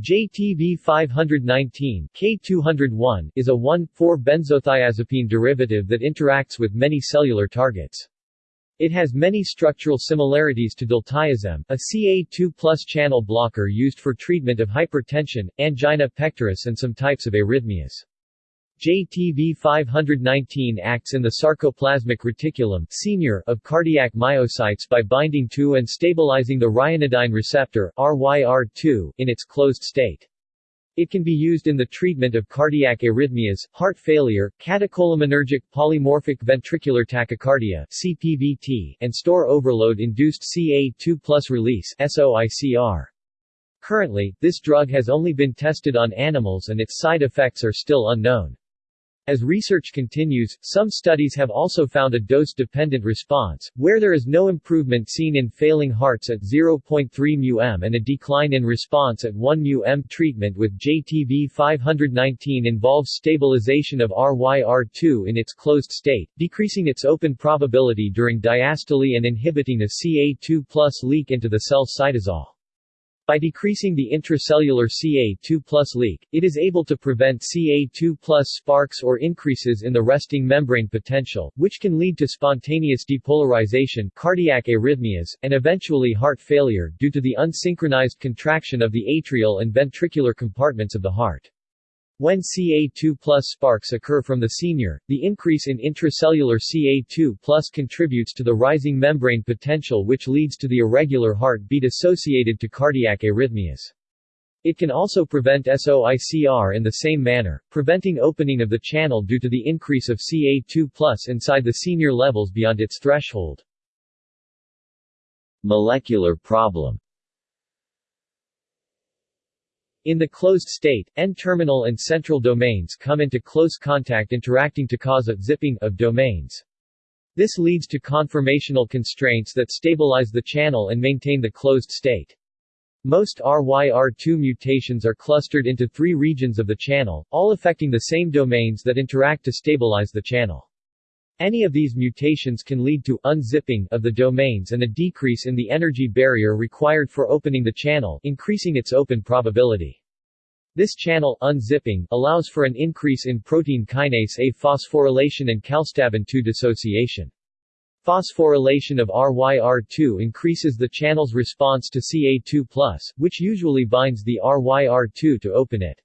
JTV 519 K201 is a 1,4-benzothiazepine derivative that interacts with many cellular targets. It has many structural similarities to diltiazem, a CA2 channel blocker used for treatment of hypertension, angina pectoris and some types of arrhythmias. JTV 519 acts in the sarcoplasmic reticulum SR of cardiac myocytes by binding to and stabilizing the ryanodine receptor RYR2 in its closed state. It can be used in the treatment of cardiac arrhythmias, heart failure, catecholaminergic polymorphic ventricular tachycardia CPVT, and store overload-induced CA2 release SOICR. Currently, this drug has only been tested on animals and its side effects are still unknown. As research continues, some studies have also found a dose-dependent response, where there is no improvement seen in failing hearts at 0.3 μm and a decline in response at 1 μm. Treatment with JTV 519 involves stabilization of RYR2 in its closed state, decreasing its open probability during diastole and inhibiting a CA2 leak into the cell cytosol. By decreasing the intracellular Ca2 leak, it is able to prevent Ca2 sparks or increases in the resting membrane potential, which can lead to spontaneous depolarization, cardiac arrhythmias, and eventually heart failure due to the unsynchronized contraction of the atrial and ventricular compartments of the heart. When Ca2 sparks occur from the SR, the increase in intracellular Ca2 contributes to the rising membrane potential which leads to the irregular heart beat associated to cardiac arrhythmias. It can also prevent SOICR in the same manner, preventing opening of the channel due to the increase of Ca2 inside the SR levels beyond its threshold. Molecular problem in the closed state, N-terminal and central domains come into close contact interacting to cause a zipping of domains. This leads to conformational constraints that stabilize the channel and maintain the closed state. Most RYR2 mutations are clustered into three regions of the channel, all affecting the same domains that interact to stabilize the channel. Any of these mutations can lead to unzipping of the domains and a decrease in the energy barrier required for opening the channel, increasing its open probability. This channel unzipping allows for an increase in protein kinase A phosphorylation and calstabin 2 dissociation. Phosphorylation of RYR2 increases the channel's response to Ca2+, which usually binds the RYR2 to open it.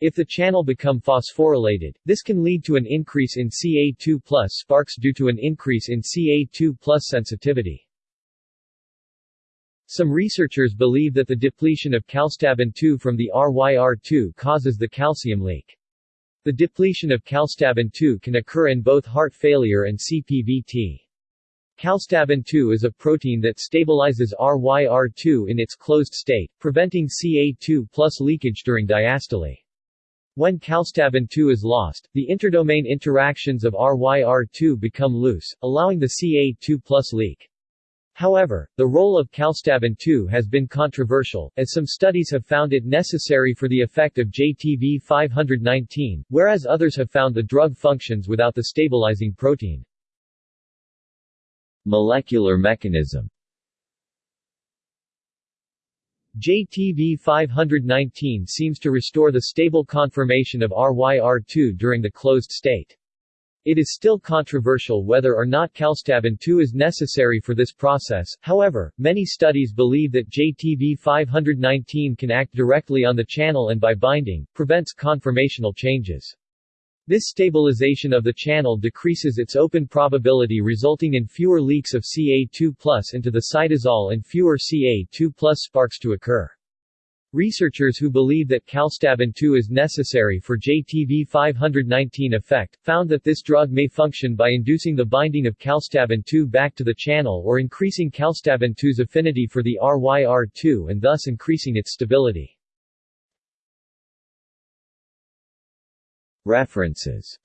If the channel become phosphorylated, this can lead to an increase in Ca2 sparks due to an increase in Ca2 sensitivity. Some researchers believe that the depletion of calstabin-2 from the RYR2 causes the calcium leak. The depletion of calstabin-2 can occur in both heart failure and CPVT. Calstabin-2 is a protein that stabilizes RYR2 in its closed state, preventing Ca2 leakage during diastole. When calstabin 2 is lost, the interdomain interactions of RYR2 become loose, allowing the Ca2 leak. However, the role of calstabin 2 has been controversial, as some studies have found it necessary for the effect of JTV 519, whereas others have found the drug functions without the stabilizing protein. Molecular mechanism JTV 519 seems to restore the stable conformation of RYR2 during the closed state. It is still controversial whether or not Calstabin 2 is necessary for this process, however, many studies believe that JTV 519 can act directly on the channel and by binding, prevents conformational changes. This stabilization of the channel decreases its open probability resulting in fewer leaks of Ca2 into the cytosol and fewer Ca2 sparks to occur. Researchers who believe that calstabin 2 is necessary for JTV 519 effect, found that this drug may function by inducing the binding of calstabin 2 back to the channel or increasing calstabin 2's affinity for the RYR2 and thus increasing its stability. References